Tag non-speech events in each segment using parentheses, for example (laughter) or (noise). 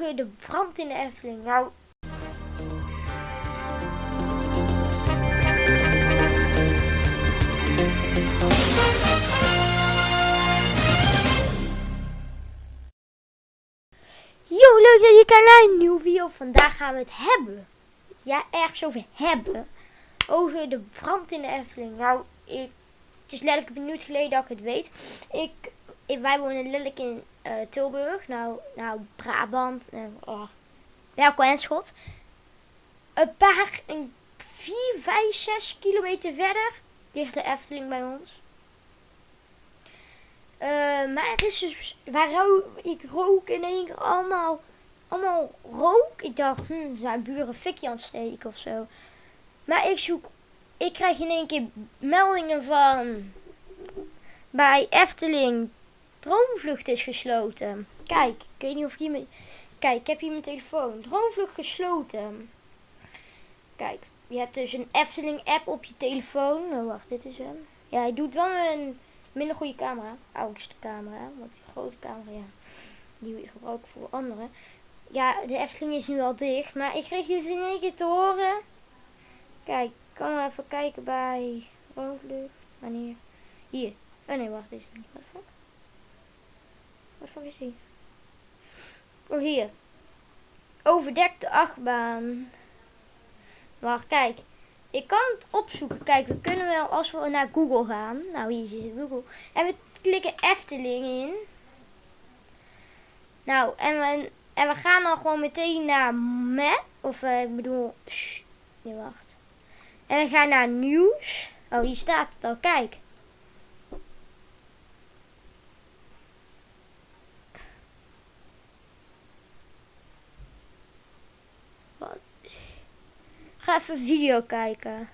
over de brand in de Efteling. Nou, Yo, leuk dat je kijkt naar een nieuwe video. Vandaag gaan we het hebben. Ja, ergens over hebben. Over de brand in de Efteling. Nou, ik, het is letterlijk een minuut geleden dat ik het weet. Ik, ik wij wonen letterlijk in eh, Tilburg. Nou, nou Brabant. Uh, oh. Een paar, een 4, 5, 6 kilometer verder ligt de Efteling bij ons. Uh, maar het is dus, waar ik rook in één keer allemaal, allemaal rook. Ik dacht, hm, zijn buren fikje aan het steken of zo. Maar ik zoek, ik krijg in één keer meldingen van, bij Efteling, droomvlucht is gesloten. Kijk, ik weet niet of ik hier, kijk, ik heb hier mijn telefoon. Droomvlucht gesloten. Kijk, je hebt dus een Efteling app op je telefoon. Oh, wacht, dit is hem. Ja, hij doet wel een minder goede camera. Oudste camera. Want die grote camera, ja, die gebruik ik voor anderen. Ja, de Efteling is nu al dicht. Maar ik kreeg dus in één keer te horen. Kijk, kan even kijken bij Roodlucht. Wanneer? Hier. Oh nee, wacht, deze niet. Wat? Wat fuck is die? Oh, hier. Overdekte achtbaan. Wacht, kijk. Ik kan het opzoeken. Kijk, we kunnen wel als we naar Google gaan. Nou, hier zit Google. En we klikken Efteling in. Nou, en we, en we gaan dan gewoon meteen naar map. Of uh, ik bedoel... Nee, wacht. En we gaan naar nieuws. Oh, hier staat het al. Kijk. Ga even video kijken.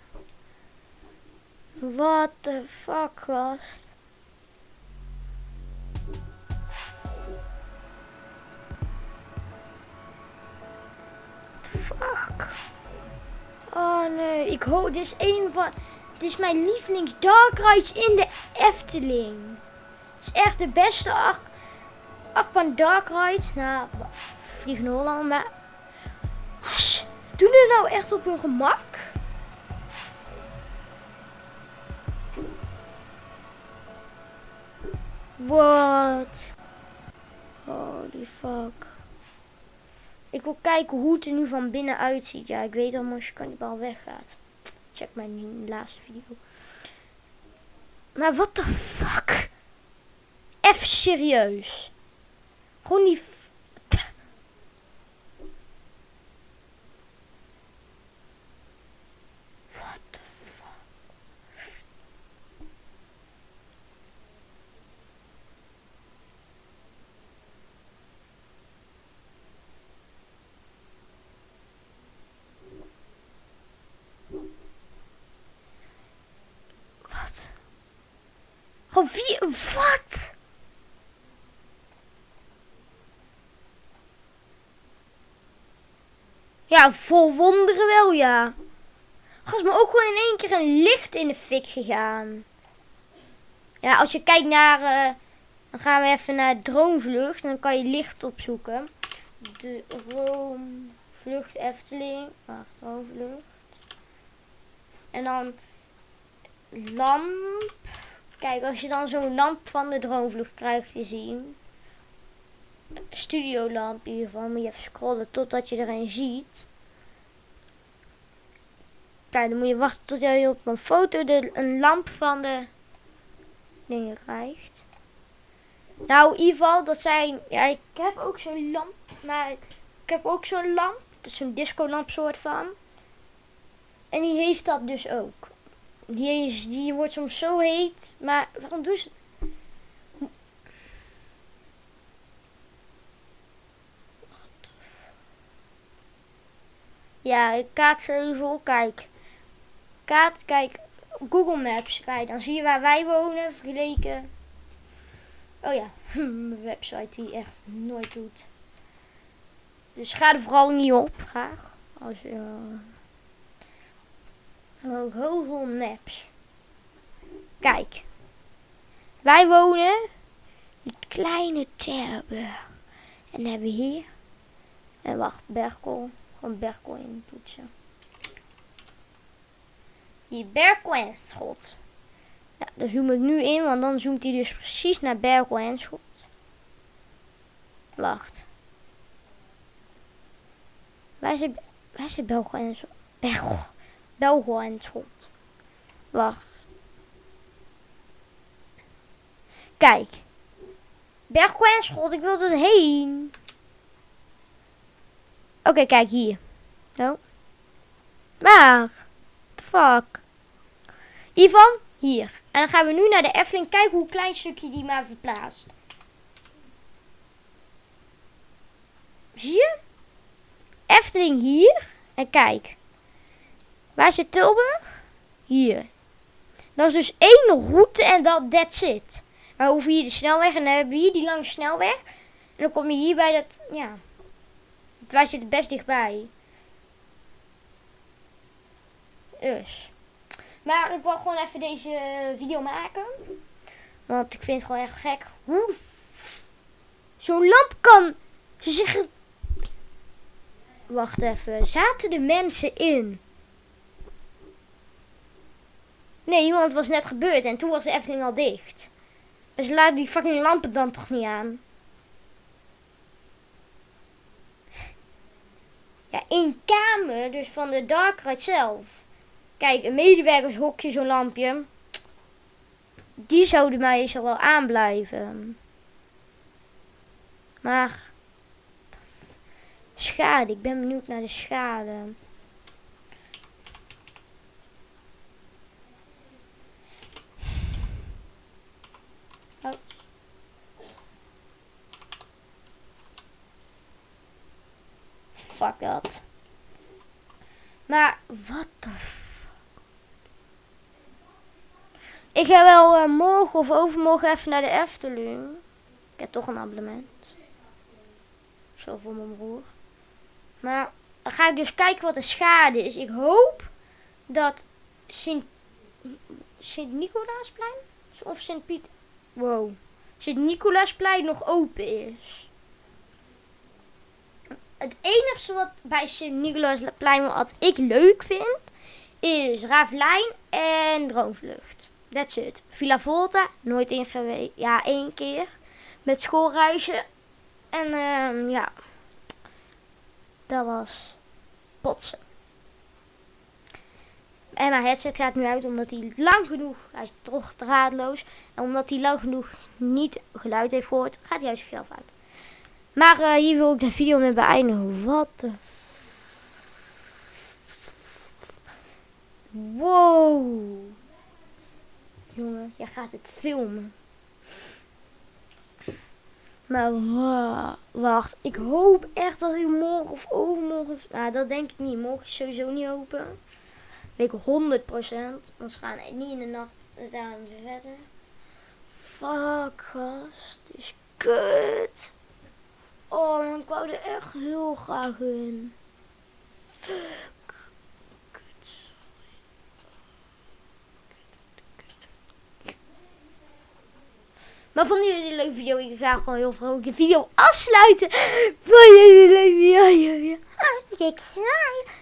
What the fuck, gast? Fuck. Oh nee, ik hoor, dit is een van, dit is mijn lievelings dark rides in de Efteling. Het is echt de beste acht, achtbaan dark ride. Nou, Vliegen Holland, maar... Doen ze nou echt op hun gemak? Wat? Holy fuck. Ik wil kijken hoe het er nu van binnen uitziet. Ja, ik weet al als je kan die bal weggaat. Check mijn laatste video. Maar wat de fuck? Even serieus. Gewoon die Wie? Wat? Ja, vol wonderen wel, ja. Gas, maar ook gewoon in één keer een licht in de fik gegaan. Ja, als je kijkt naar... Uh, dan gaan we even naar droomvlucht. Dan kan je licht opzoeken. De droomvlucht Efteling. Wacht, droomvlucht. En dan lamp. Kijk, als je dan zo'n lamp van de droomvlucht krijgt te zien. Studiolamp in ieder geval. Moet je even scrollen totdat je er een ziet. Kijk, dan moet je wachten tot je op een foto de, een lamp van de dingen krijgt. Nou, in ieder geval, dat zijn... Ja, ik heb ook zo'n lamp. Maar ik heb ook zo'n lamp. Dat is zo'n disco lamp soort van. En die heeft dat dus ook. Is, die wordt soms zo heet. Maar waarom doen ze het? Ja, ik kaart even op. Kijk. Kaart, kijk. Google Maps. Kijk, dan zie je waar wij wonen. Vergeleken. Oh ja, (laughs) mijn website die echt nooit doet. Dus ga er vooral niet op, graag. Als je... Uh, Google Maps. Kijk. Wij wonen in het kleine Terburg. En hebben hier En wacht, Berkel. Gewoon Berkel in toetsen. Hier, Berkel en Schot. Ja, daar zoom ik nu in, want dan zoomt hij dus precies naar Berkel en Schot. Wacht. Waar zit, waar zit Belgo en Schot? Belgo. Belgo en Schot. Wacht. Kijk. Bergo en Schot, ik wil er heen. Oké, kijk hier. Zo. Waar? Fuck? Ivan, hier. En dan gaan we nu naar de Efteling. Kijk hoe klein stukje die maar verplaatst. Zie je? Efteling hier. En kijk. Waar zit Tilburg? Hier. Dat is dus één route en dat that's it. Maar hoeven hier de snelweg en dan hebben we hier die lange snelweg. En dan kom je hier bij dat, ja. Wij zitten best dichtbij. Dus. Maar ik wil gewoon even deze video maken. Want ik vind het gewoon echt gek. Hoe zo'n lamp kan. Zeggen. Wacht even. Zaten de mensen in? Nee, iemand was net gebeurd en toen was de Efteling al dicht. Dus laat die fucking lampen dan toch niet aan. Ja, één kamer, dus van de Dark Ride zelf. Kijk, een medewerkershokje, zo'n lampje. Die zouden meestal wel aanblijven. Maar... Schade, ik ben benieuwd naar de schade. Oh. Dat. Maar, wat de Ik ga wel uh, morgen of overmorgen even naar de Efteling. Ik heb toch een abonnement. Zo voor mijn broer. Maar dan ga ik dus kijken wat de schade is. Ik hoop dat Sint, Sint Nicolaasplein of Sint Piet... Wow. Sint Nicolaasplein nog open is. Het enige wat bij Sint Nicolaasplein wat ik leuk vind... is Ravelijn en Droomvlucht. That's it. Villa Volta, nooit in. Ja, één keer. Met schoolreizen. En uh, ja. Dat was potsen. En mijn headset gaat nu uit omdat hij lang genoeg, hij is toch draadloos. En omdat hij lang genoeg niet geluid heeft gehoord, gaat hij uit zichzelf uit. Maar uh, hier wil ik de video mee beëindigen. Wat de... Wow. Jongen, jij gaat het filmen. Maar wacht, ik hoop echt dat hij morgen of overmorgen... Nou, dat denk ik niet. Morgen is sowieso niet open. Weet ik 100 procent. Anders gaan niet in de nacht daar verder. Fuck, gast. Is kut. Oh, ik wou er echt heel graag in. Fuck. Maar vonden jullie een leuke video? Ik ga gewoon heel vrolijk de video afsluiten. Vond jullie een leuke video? Ja, ja. Kijk,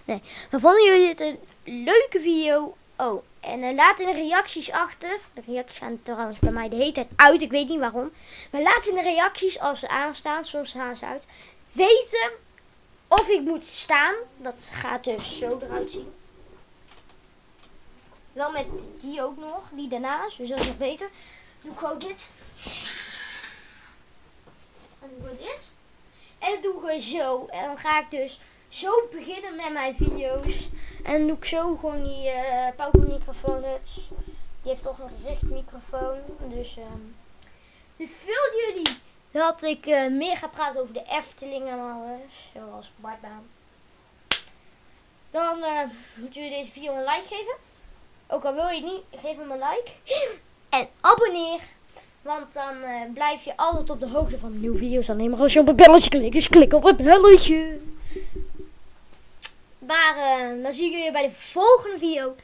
Nee, maar vonden jullie het een leuke video? Oh, en uh, laat in de reacties achter. De reacties gaan trouwens bij mij de hele tijd uit. Ik weet niet waarom. Maar laat in de reacties als ze aanstaan. Soms gaan ze uit. Weten of ik moet staan. Dat gaat dus zo eruit zien. Wel met die ook nog. Die daarnaast. Dus dat is nog beter doe ik gewoon dit. En doe ik dit. En dan doe ik zo. En dan ga ik dus zo beginnen met mijn video's. En doe ik zo gewoon die uh, Power microfoon. Die heeft toch een richtmicrofoon. Dus, um, dus willen jullie dat ik uh, meer ga praten over de Efteling en alles. Zoals Bartbaan. Dan uh, moeten jullie deze video een like geven. Ook al wil je het niet, geef hem een like. En abonneer. Want dan blijf je altijd op de hoogte van nieuwe video's. Alleen maar als je op het belletje klikt. Dus klik op het belletje. Maar uh, dan zie ik jullie bij de volgende video.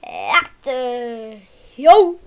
Later. Yo.